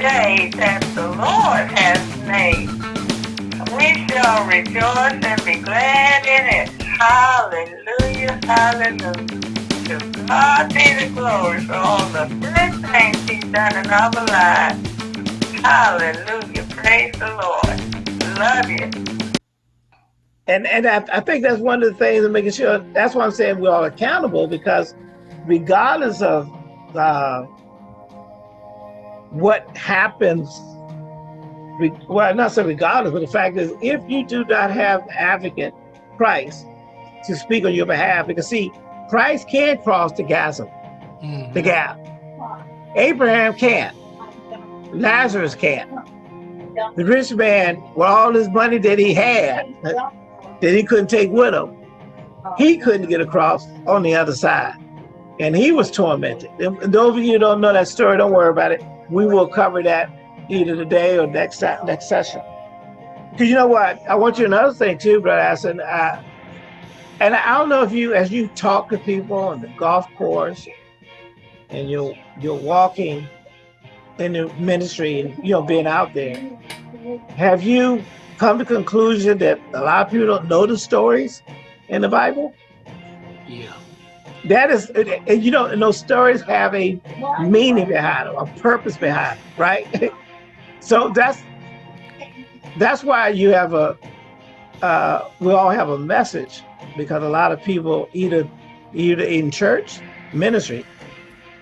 day that the Lord has made. We shall rejoice and be glad in it. Hallelujah, hallelujah. To God be the glory for all the good things he's done in our lives. Hallelujah, praise the Lord. Love you. And, and I, I think that's one of the things of making sure, that's why I'm saying we're all accountable because regardless of uh, what happens, well, not so regardless, but the fact is, if you do not have advocate Christ to speak on your behalf, because see, Christ can cross the chasm, mm -hmm. the gap. Abraham can't. Lazarus can't. The rich man, with all his money that he had, that he couldn't take with him, he couldn't get across on the other side. And he was tormented. And those of you who don't know that story, don't worry about it we will cover that either today or next next session. Because you know what, I want you another thing too, Brother Assen. Uh, and I don't know if you, as you talk to people on the golf course, and you're you're walking in the ministry, and you know being out there, have you come to conclusion that a lot of people don't know the stories in the Bible? Yeah that is, and you know, and those stories have a meaning behind them, a purpose behind them, right? so that's that's why you have a, uh, we all have a message because a lot of people either either in church ministry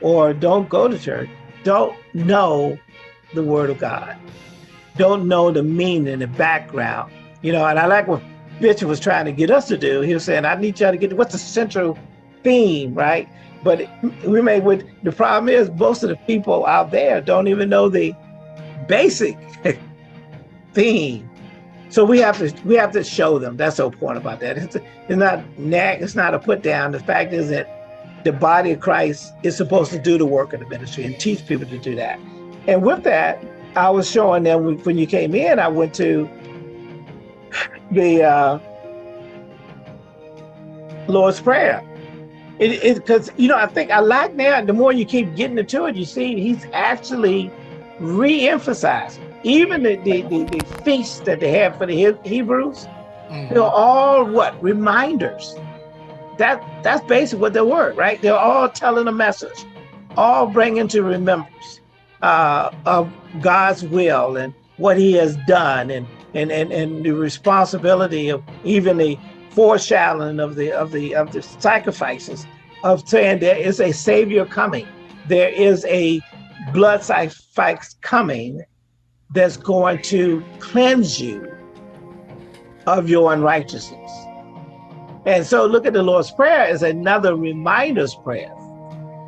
or don't go to church, don't know the word of God, don't know the meaning, the background, you know, and I like what Bishop was trying to get us to do. He was saying, I need y'all to get what's the central theme, right? But we may with the problem is most of the people out there don't even know the basic theme. So we have to we have to show them. That's the point about that. It's, it's not nag. It's not a put down. The fact is that the body of Christ is supposed to do the work of the ministry and teach people to do that. And with that, I was showing them when you came in. I went to the uh, Lord's Prayer, it because you know I think I like now. The more you keep getting into it, you see he's actually re-emphasizing even the the, the, the feasts that they have for the Hebrews. Mm -hmm. They're all what reminders. That that's basically what they were, right? They're all telling a message, all bringing to remembrance uh, of God's will and what He has done, and and and and the responsibility of even the foreshadowing of the of the of the sacrifices of saying there is a savior coming. There is a blood sacrifice coming that's going to cleanse you of your unrighteousness. And so look at the Lord's Prayer as another reminder's prayer,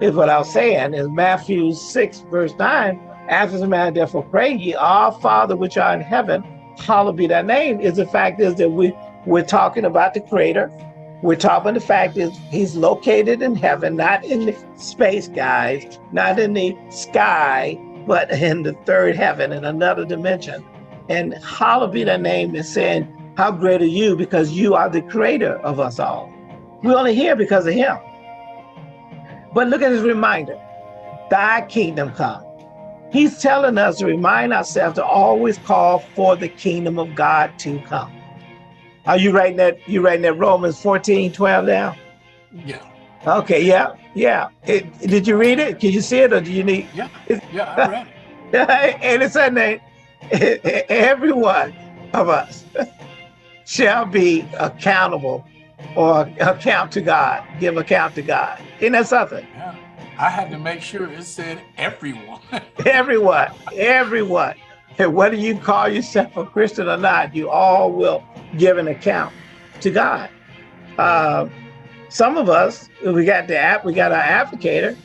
is what I was saying in Matthew 6, verse 9. After the man therefore pray ye, our Father which are in heaven, hallowed be thy name, is the fact is that we we're talking about the creator. We're talking the fact is he's located in heaven, not in the space, guys, not in the sky, but in the third heaven, in another dimension. And hallowed be name is saying, how great are you? Because you are the creator of us all. We're only here because of him. But look at his reminder, thy kingdom come. He's telling us to remind ourselves to always call for the kingdom of God to come. Are you writing that? You writing that Romans 14, 12 down? Yeah. Okay. Yeah. Yeah. It, did you read it? Can you see it, or do you need? Yeah. Yeah, I read it. and it's that every one of us shall be accountable or account to God, give account to God. Isn't that something? Yeah. I had to make sure it said everyone. everyone, everyone. Whether you call yourself a Christian or not, you all will give an account to God. Uh, some of us, we got the app, we got our applicator,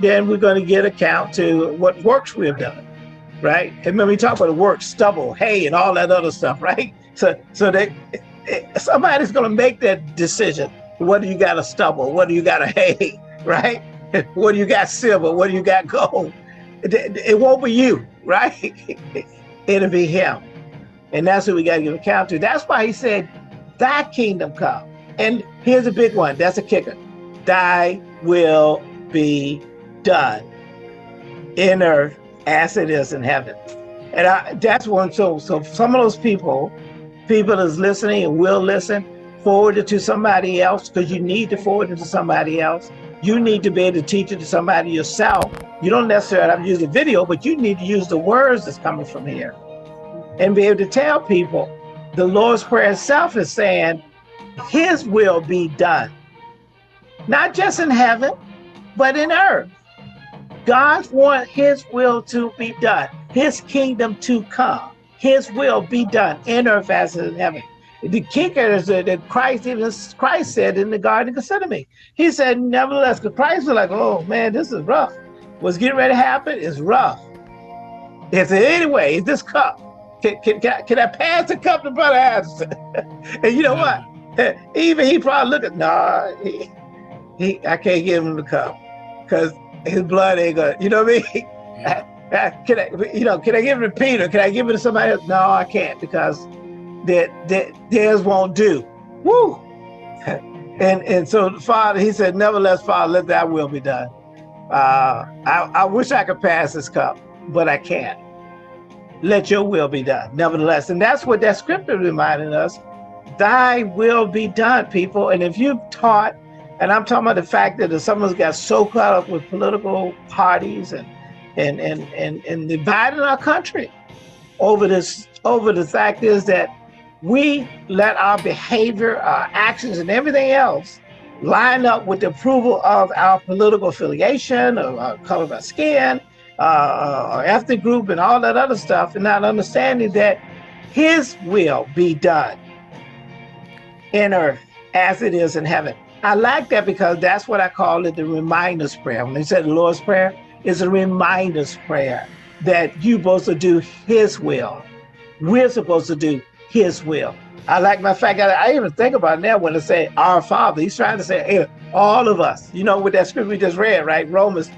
then we're going to get account to what works we have done, right? And when we talk about the work, stubble, hay, and all that other stuff, right? So, so that somebody's going to make that decision. What do you got a stubble? What do you got to hay, right? What do you got silver? What do you got gold? It, it won't be you, right? It'll be him. And that's what we got to give account to. That's why he said, thy kingdom come. And here's a big one. That's a kicker. Thy will be done in earth as it is in heaven. And I, that's one. So, so some of those people, people is listening and will listen, forward it to somebody else because you need to forward it to somebody else. You need to be able to teach it to somebody yourself. You don't necessarily have to use a video, but you need to use the words that's coming from here and be able to tell people the Lord's Prayer itself is saying his will be done, not just in heaven, but in earth. God wants his will to be done, his kingdom to come, his will be done in earth as in heaven. The kicker is that Christ even Christ said in the Garden of Gethsemane. He said, nevertheless, because Christ was like, oh man, this is rough. What's getting ready to happen is rough. He said, anyway, this cup, can, can, can, I, can I pass the cup to Brother Anderson? and you know what? Even he probably looked at, nah, he, he, I can't give him the cup because his blood ain't gonna, you know what I mean? Can I, you know, can I give it to Peter? Can I give it to somebody else? No, I can't because that, that theirs won't do. Woo! and and so Father, he said, nevertheless, Father, let that will be done. Uh, I, I wish I could pass this cup, but I can't. Let your will be done, nevertheless. And that's what that scripture reminded us. Thy will be done, people. And if you've taught, and I'm talking about the fact that some of us got so caught up with political parties and and and and, and dividing our country over this over the fact is that we let our behavior, our actions, and everything else line up with the approval of our political affiliation or our uh, color of our skin, uh, uh our ethnic group, and all that other stuff, and not understanding that His will be done in earth as it is in heaven. I like that because that's what I call it the reminder's prayer. When they said the Lord's Prayer, it's a reminder's prayer that you're supposed to do His will. We're supposed to do His will. I like my fact. I, I even think about now when I say our Father. He's trying to say hey, all of us. You know, with that scripture we just read, right? Romans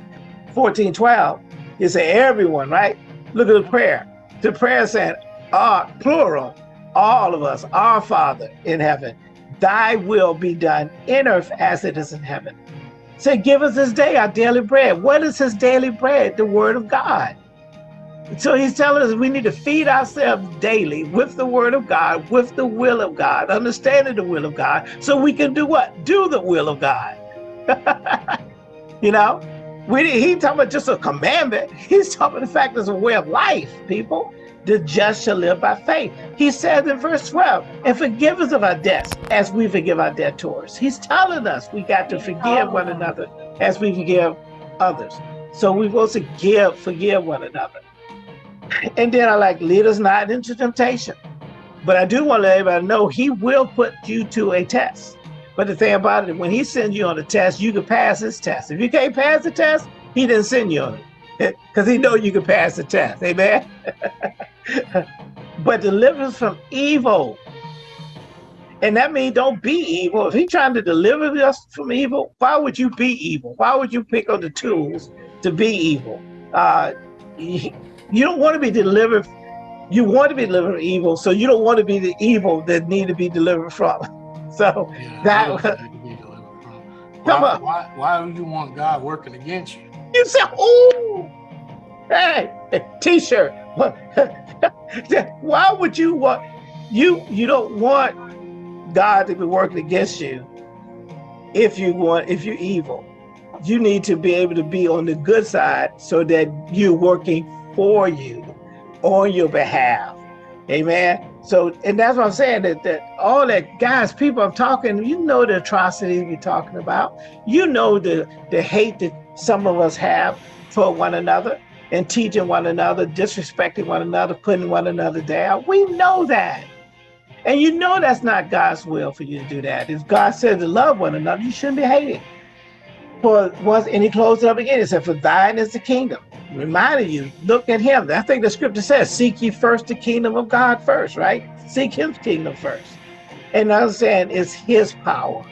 14, 12. You say everyone, right? Look at the prayer. The prayer saying, "Our plural, all of us, our Father in heaven, thy will be done in earth as it is in heaven. Say, give us this day our daily bread. What is his daily bread? The word of God. So he's telling us we need to feed ourselves daily with the word of God, with the will of God, understanding the will of God, so we can do what? Do the will of God. you know, we he talking about just a commandment. He's talking about the fact it's a way of life, people. The just shall live by faith. He says in verse 12, and forgive us of our debts as we forgive our debtors. He's telling us we got to forgive one oh. another as we forgive others. So we're supposed to give, forgive one another. And then I like, lead us not into temptation. But I do want to let everybody know he will put you to a test. But the thing about it, when he sends you on a test, you can pass his test. If you can't pass the test, he didn't send you on it because he know you can pass the test. Amen. but deliver us from evil. And that means don't be evil. If he's trying to deliver us from evil, why would you be evil? Why would you pick up the tools to be evil? Uh, you don't want to be delivered. You want to be delivered from evil, so you don't want to be the evil that need to be delivered from. So yeah, that come why, on. Why, why do you want God working against you? You say, "Oh, hey, t-shirt." why would you want you? You don't want God to be working against you if you want if you're evil. You need to be able to be on the good side so that you're working for you on your behalf. Amen. So, and that's what I'm saying that, that all that guys, people I'm talking, you know the atrocities we're talking about. You know the, the hate that some of us have for one another and teaching one another, disrespecting one another, putting one another down. We know that. And you know that's not God's will for you to do that. If God says to love one another, you shouldn't be hating. For once, and he closed it up again. He said, For thine is the kingdom reminding you, look at him. I think the scripture says, seek ye first the kingdom of God first, right? Seek his kingdom first. And I'm saying it's his power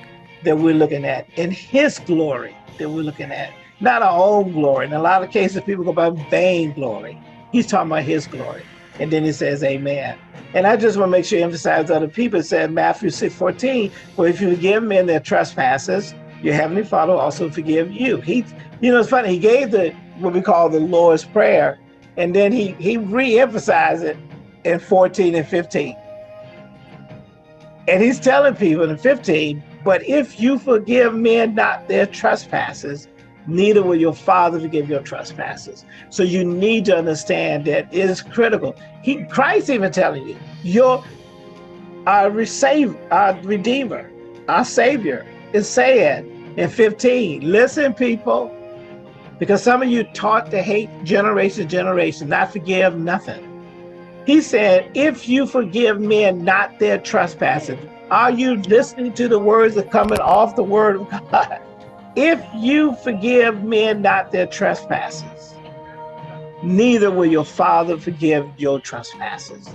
that we're looking at, and his glory that we're looking at, not our own glory. In a lot of cases, people go by vain glory. He's talking about his glory. And then he says, Amen. And I just want to make sure you emphasize other people. Said Matthew 6 14, for if you forgive men their trespasses, your heavenly Father also forgive you. He, you know, it's funny. He gave the what we call the Lord's Prayer And then he, he re-emphasized it in 14 and 15. And he's telling people in 15, but if you forgive men not their trespasses, neither will your father forgive your trespasses. So you need to understand that it is critical. He Christ even telling you, your our receive our redeemer, our savior is saying in 15, listen, people, because some of you taught to hate generation to generation, not forgive nothing. He said, if you forgive men not their trespasses, are you listening to the words that coming off the word of God? If you forgive men not their trespasses, neither will your father forgive your trespasses.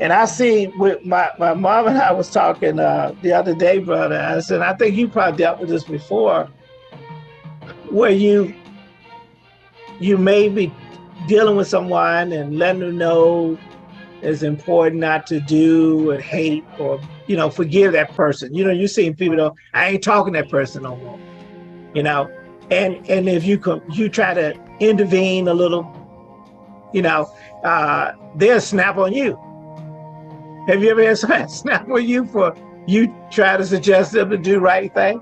And I see with my, my mom and I was talking uh, the other day, brother, I said, I think you probably dealt with this before, where you you may be dealing with someone and letting them know it's important not to do and hate or, you know, forgive that person. You know, you're seeing people, I ain't talking that person no more, you know, and and if you come, you try to intervene a little, you know, uh, they'll snap on you. Have you ever had someone snap on you for you try to suggest them to do right thing?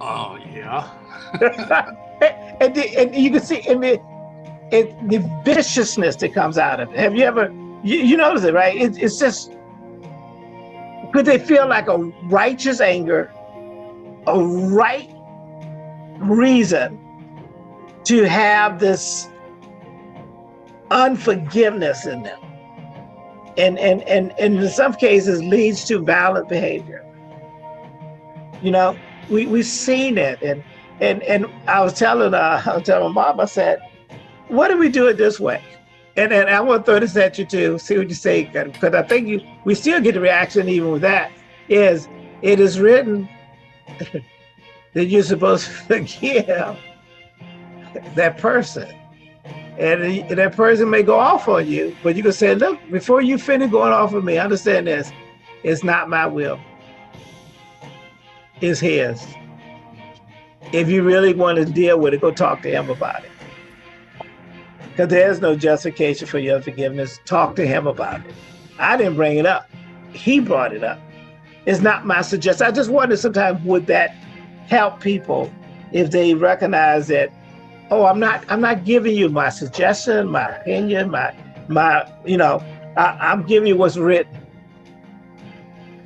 Oh, yeah. and, the, and you can see in the, it, the viciousness that comes out of it. Have you ever, you, you notice it, right? It, it's just, could they feel like a righteous anger, a right reason to have this unforgiveness in them? And, and, and, and in some cases leads to violent behavior. You know, we, we've seen it. And, and and I was telling uh, I was telling my mom, I said, "What do we do it this way?" And and I want to throw this at you too, see what you say, because I think you we still get the reaction even with that. Is it is written that you're supposed to forgive that person, and that person may go off on you, but you can say, "Look, before you finish going off on me, understand this: it's not my will; it's His." If you really want to deal with it, go talk to him about it. Because there's no justification for your forgiveness. Talk to him about it. I didn't bring it up. He brought it up. It's not my suggestion. I just wonder sometimes would that help people if they recognize that, oh, I'm not I'm not giving you my suggestion, my opinion, my my, you know, I, I'm giving you what's written.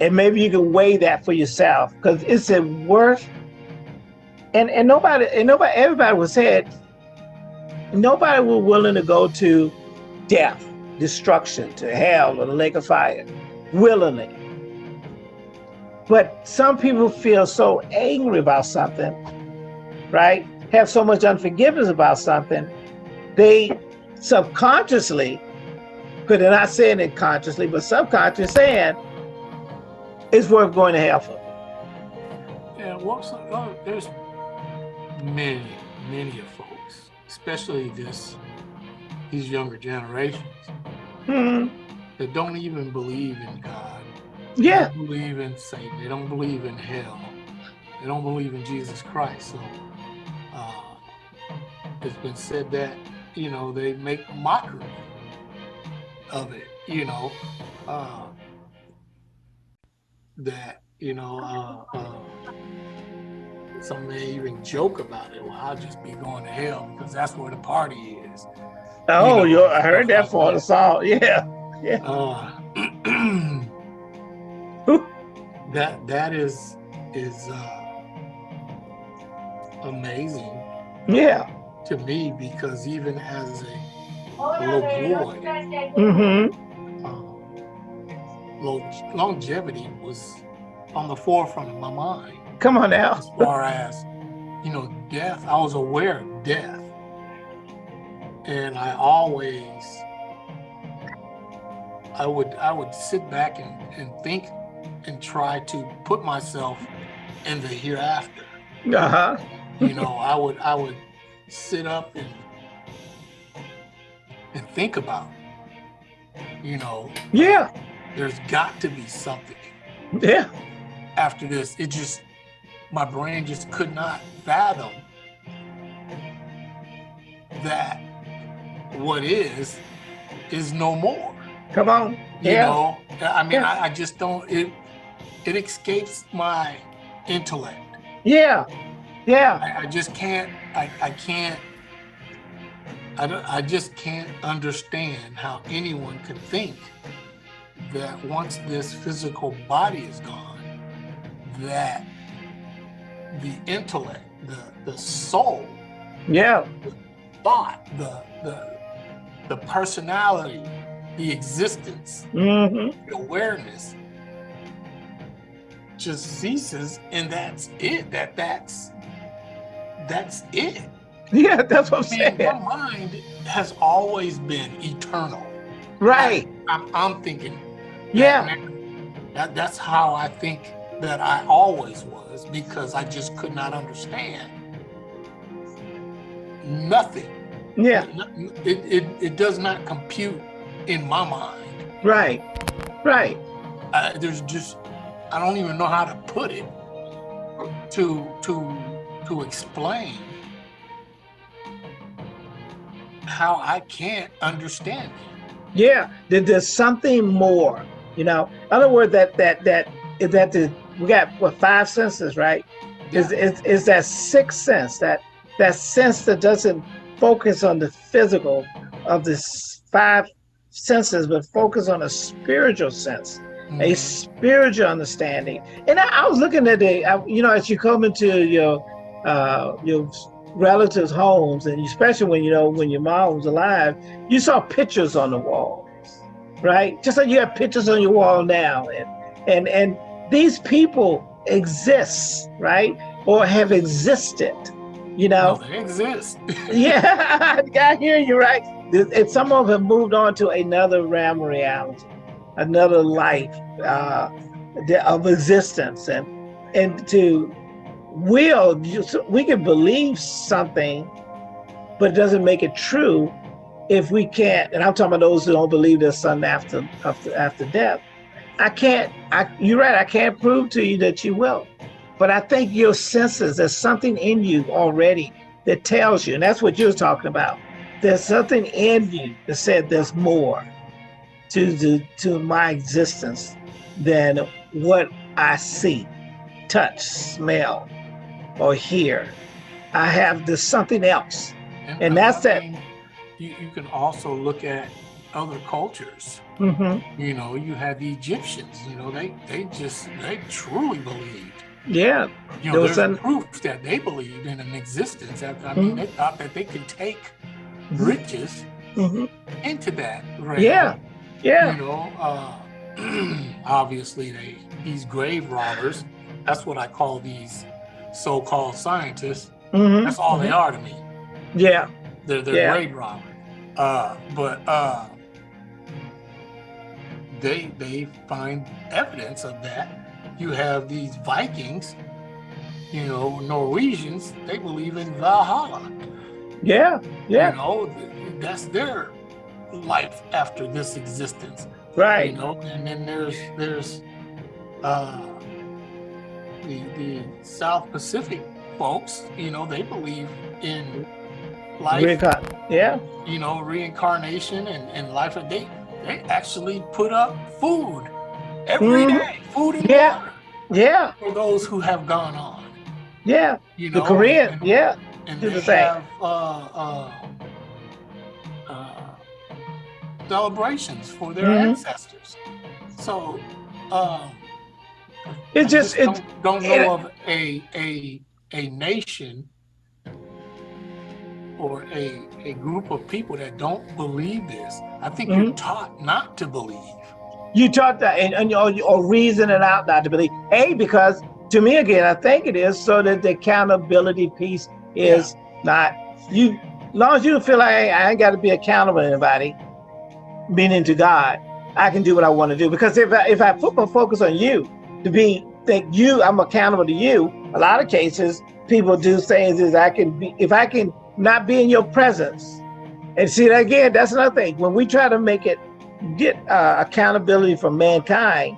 And maybe you can weigh that for yourself because it's a worth and and nobody and nobody everybody was said nobody was willing to go to death destruction to hell or the lake of fire willingly but some people feel so angry about something right have so much unforgiveness about something they subconsciously because they're not saying it consciously but subconsciously saying it's worth going to hell for yeah well so, uh, there's many, many of folks, especially this these younger generations, hmm. that don't even believe in God. Yeah. They don't believe in Satan. They don't believe in hell. They don't believe in Jesus Christ. So it's been said that, you know, they make mockery of it, you know, uh, that, you know, uh, uh some may even joke about it. Well, I'll just be going to hell because that's where the party is. Oh, you know, I heard that for the song. Yeah, yeah. Uh, that that is is uh, amazing. Yeah. To me, because even as a little boy, mm-hmm. uh, longevity was on the forefront of my mind. Come on now. As far as, you know, death, I was aware of death. And I always, I would, I would sit back and, and think and try to put myself in the hereafter. Uh-huh. you know, I would, I would sit up and, and think about, you know, yeah, there's got to be something. Yeah. After this, it just my brain just could not fathom that what is is no more. Come on. You Yeah. know, I mean, Yeah. I, I just don't. It it escapes my intellect. Yeah. Yeah. I, I just can't. I, I can't. I don't. I just can't understand how anyone could think that once this physical body is gone, that the intellect, the the soul, Yeah. the thought, the the the personality, the existence, hmm the awareness just ceases and that's it that that's that's it Yeah. That's what I'm I mean, my saying. mind has always been eternal Right. i'm, I'm thinking Yeah. now. that, that's how i think that i always was because i just could not understand nothing Yeah. it, it, it does not compute in my mind Right. Right. uh, there's just I don't even know how to put it to to to explain how I can't understand it. Yeah, there, there's something more. You know, in other words, that that that that the we got what five senses, right? Is is is that sixth sense that that sense that doesn't focus on the physical of the five senses, but focus on a spiritual sense, a Mhm. spiritual understanding. And I, I was looking at the, I, you know, as you come into your uh, your relatives' homes, and especially when you know when your mom was alive, you saw pictures on the wall, right? Just like you have pictures on your wall now, and and and these people exist, right, or have existed, you know. No, they exist. Yeah, I hear you right. And some of them moved on to another realm of reality, another life uh, of existence, and and to will we can believe something, but it doesn't make it true if we can't. And I'm talking about those who don't believe there's something after after after death. I can't. I, you're right. I can't prove to you that you will, but I think your senses. There's something in you already that tells you, and that's what you're talking about. There's something in you that said there's more to the to my existence than what I see, touch, smell, or hear. I have this something else. And that's I that- You, you can also look at other cultures. hmm You know, you had the Egyptians. You know, they they just they truly believed. Yeah, You know, there's an- proof that they believed in an existence. I I mean, Mhm. they thought that they could take Mhm. riches hmm into that realm. yeah, yeah, You know, uh, obviously they these grave robbers. That's what I call these so-called scientists. hmm That's all they are to me. yeah, They're they're Yeah. robbers. Uh, but uh, they they find evidence of that. You have these Vikings, you know, Norwegians. They believe in Valhalla. yeah, yeah, You know, that's their life after this existence. Right. You know, and then there's there's uh, the the South Pacific folks. You know, they believe in life. Recon- yeah, you know, reincarnation and, and life they they actually put up food every Mhm. day, food and Yeah. water yeah, for those who have gone on. yeah. You The know, Korean, and, yeah, and they the have uh, uh, uh, celebrations for their Mhm. ancestors. So, um, it I just it don't, don't know it- of a a a nation or a a group of people that don't believe this. I think you're Mhm. taught not to believe. you taught that and, and or, or reason it out not to believe. A because to me again, I think it is so that the accountability piece is not you. long as you feel like hey, I ain't got to be accountable to anybody, meaning to God, I can do what I want to do. Because if I, if I put my focus on you to be think you, I'm accountable to you. A lot of cases, people do things is I can be if I can not be in your presence. And see that again, that's another thing. When we try to make it get uh, accountability from mankind,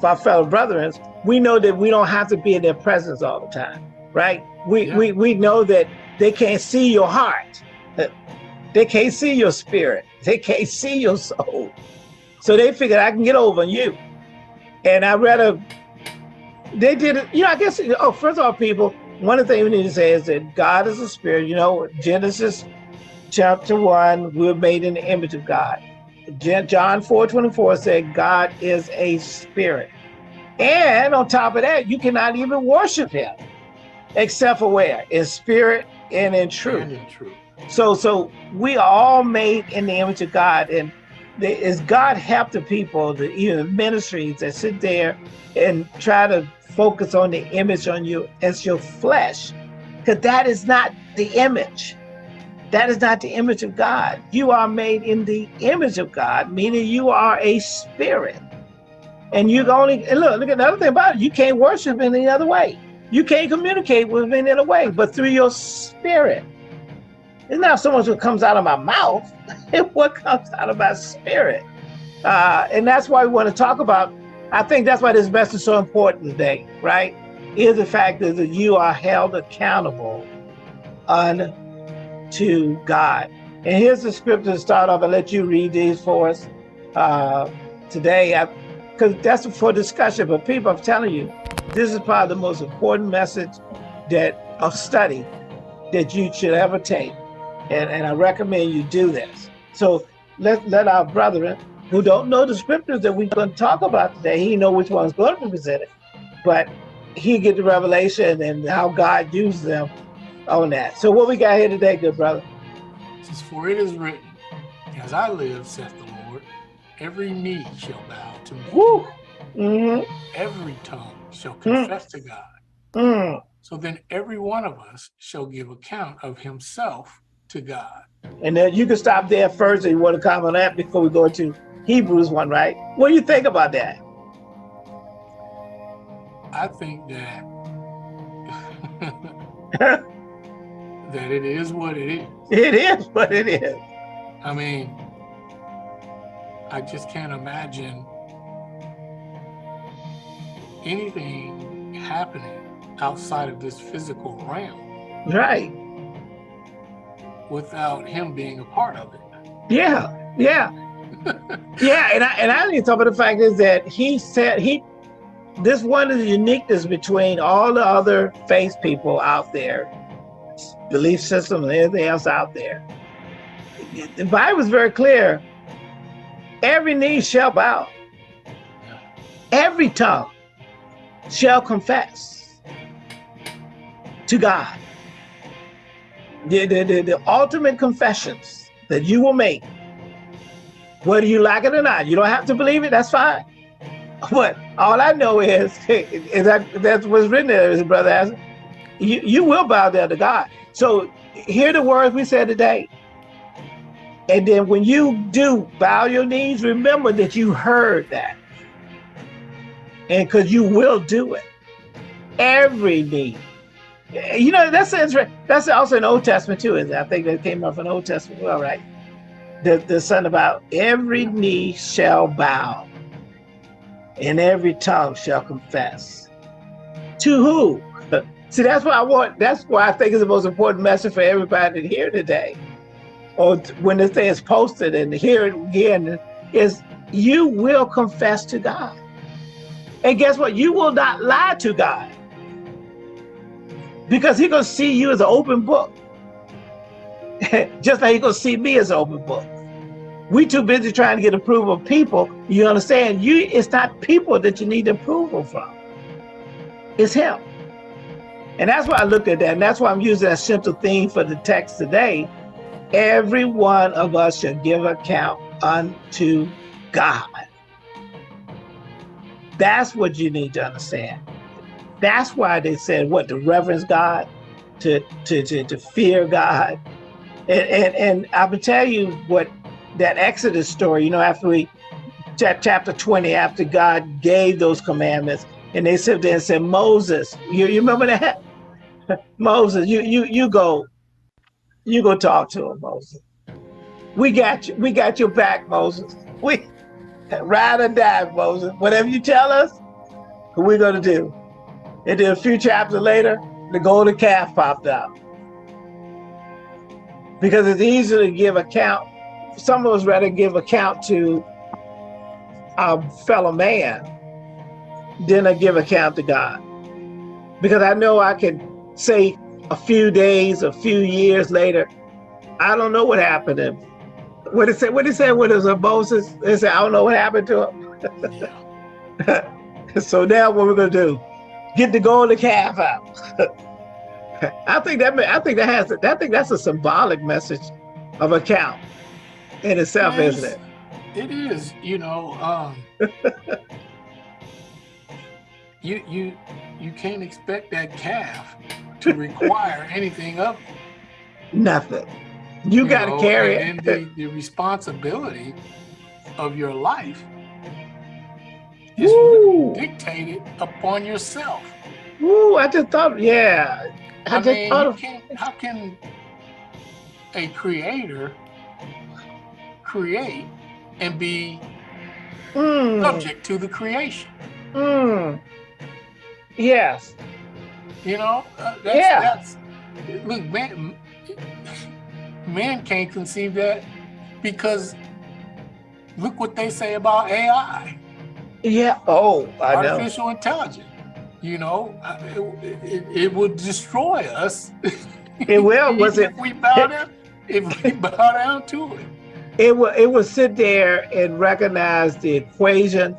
for our fellow brethren, we know that we don't have to be in their presence all the time, right? We Yeah. we we know that they can't see your heart. They can't see your spirit. They can't see your soul. So they figured I can get over on you. And I read a, they did it, you know, I guess oh, first of all, people, one of the things we need to say is that God is a spirit. You know, Genesis chapter one, we're made in the image of God. John 4 24 said God is a spirit. And on top of that, you cannot even worship him except for where? In spirit and in truth. And in truth. So so we are all made in the image of God. And is God help the people, the even ministries that sit there and try to focus on the image on you as your flesh. Because that is not the image. That is not the image of God. You are made in the image of God, meaning you are a spirit. And you only, and look, look at the other thing about it, you can't worship in any other way. You can't communicate with any other way, but through your spirit. It's not so much what comes out of my mouth, it's what comes out of my spirit. Uh, and that's why we want to talk about, I think that's why this message is so important today, right? Is the fact that you are held accountable unto God. And here's the scripture to start off. I'll let you read these for us uh, today, because that's for discussion. But people, I'm telling you, this is probably the most important message that of study that you should ever take. And, and I recommend you do this. So let, let our brethren who don't know the scriptures that we're going to talk about today, he know which one's going to be presented. But he get the revelation and how God used them on that. So what we got here today, good brother? Says, For it is written, As I live, saith the Lord, every knee shall bow to me. Mm -hmm. Every tongue shall confess mm. to God. Mm. So then every one of us shall give account of himself to God. And then you can stop there first if you want to comment on that before we go into Hebrews 1, right? What do you think about that? I think that that it is what it is. It is what it is. I mean, I just can't imagine anything happening outside of this physical realm. Right. Without him being a part of it. Yeah, yeah. yeah, and I and I think some of the fact is that he said he this one is the uniqueness between all the other faith people out there belief system and everything else out there. The Bible is very clear. Every knee shall bow. Every tongue shall confess to God. The, the, the, the ultimate confessions that you will make, whether you like it or not, you don't have to believe it, that's fine. But all I know is, is that that's what's written there, as brother has, you, you will bow down to God. So hear the words we said today. And then when you do bow your knees, remember that you heard that. And because you will do it. Every knee. You know, that's that's also an Old Testament too. Is I think that came off an Old Testament well, right? The, the son about every knee shall bow and every tongue shall confess. To who? See, that's what I want, that's why I think it's the most important message for everybody to hear today. Or when this thing is posted and hear it again, is you will confess to God. And guess what? You will not lie to God. Because he's gonna see you as an open book. Just like he's gonna see me as an open book. We too busy trying to get approval of people. You understand? You it's not people that you need approval from. It's him. And that's why I look at that. And that's why I'm using that simple theme for the text today. Every one of us should give account unto God. That's what you need to understand. That's why they said what to reverence God, to to to, to fear God. And, and and I will tell you what that Exodus story, you know, after we chapter 20, after God gave those commandments, and they sit there and said, Moses, you, you remember that? Moses, you you you go, you go talk to him, Moses. We got you. We got your back, Moses. We ride or die, Moses. Whatever you tell us, we're gonna do. And then a few chapters later, the golden calf popped out. Because it's easy to give account. Some of us rather give account to our fellow man than to give account to God. Because I know I can say a few days, a few years later, I don't know what happened to him. What did it say? What it it was a Moses? They said, I don't know what happened to him. so now what we're gonna do? Get the golden calf out. I think that I think that has I think that's a symbolic message of account in itself, Yes, isn't it? It is, you know, um, you you you can't expect that calf to require anything of you, Nothing. You, got to carry and, it. and the, the responsibility of your life is Woo. dictated upon yourself. Woo, I just thought, yeah. I, I just mean, thought of, can't, how can a creator create and be mm, subject to the creation? mm. Yes. You know, uh, that's, Yeah. that's look, man, man can't conceive that because look what they say about AI, Yeah. Oh, I know. artificial intelligence. You know, it, it, it would destroy us. It will. Was it? If we bow down, if we bow down to it. It will. It will sit there and recognize the equation.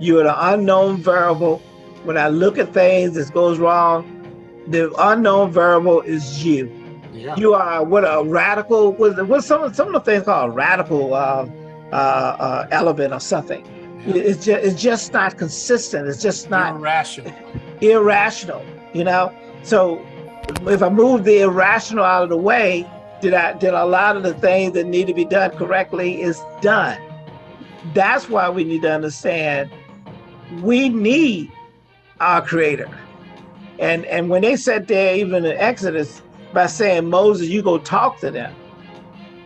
You're the unknown variable. When I look at things, this goes wrong. The unknown variable is you. Yeah. You are what a radical. What's, what's some some of the things called radical uh, uh, uh, element or something? It's just it's just not consistent. It's just not irrational. irrational, you know? So if I move the irrational out of the way, did I did a lot of the things that need to be done correctly is done. That's why we need to understand we need our creator. And and when they said there even in Exodus by saying Moses, you go talk to them.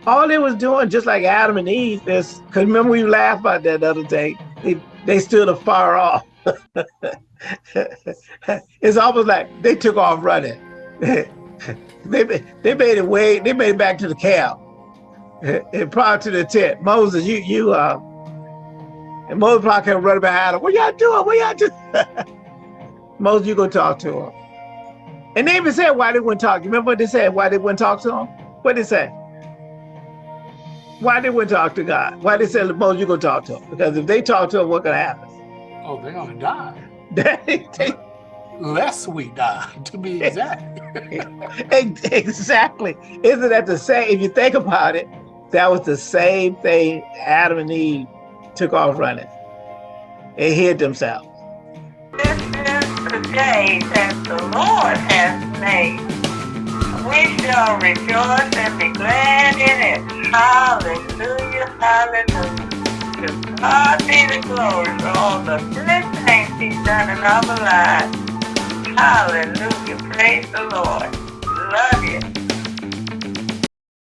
All they was doing, just like Adam and Eve, is because remember we laughed about that the other day. They, they stood afar off. it's almost like they took off running. they they made it way they made it back to the camp and prior to the tent. Moses, you you uh and Moses probably kept running behind him. What y'all doing? What y'all doing? Moses, you go talk to him. And they even said why they wouldn't talk. You remember what they said? Why they wouldn't talk to him? What they say? Why they wouldn't talk to God? Why did they said Moses, you go talk to him? Because if they talk to him, what's gonna happen? Oh, they're gonna die. They- they- Lest we die, to be exact. Exactly. Isn't that the same? If you think about it, that was the same thing Adam and Eve took off running and hid themselves. This is the day that the Lord has made. We shall rejoice and be glad in it. Hallelujah, hallelujah. To God be the glory for all the good things he's done in our lives. Hallelujah, praise the Lord. Love you.